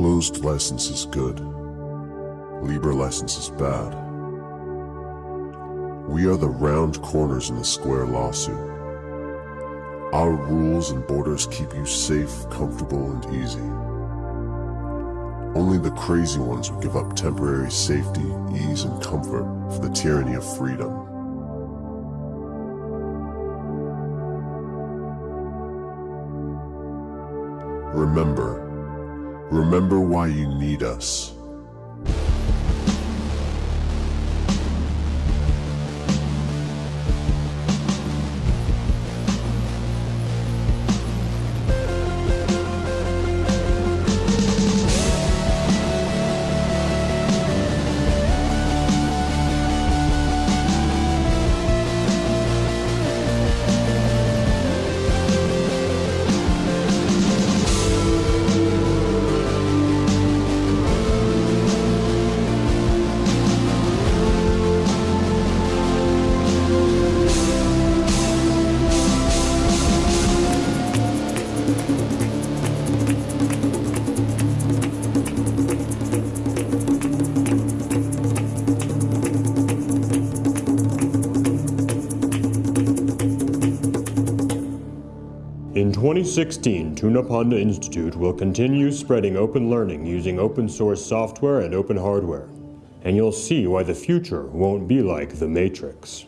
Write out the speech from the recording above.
closed license is good. Libre license is bad. We are the round corners in the square lawsuit. Our rules and borders keep you safe, comfortable, and easy. Only the crazy ones would give up temporary safety, ease, and comfort for the tyranny of freedom. Remember, remember why you need us. In 2016, Tuna Tunapanda Institute will continue spreading open learning using open source software and open hardware. And you'll see why the future won't be like the Matrix.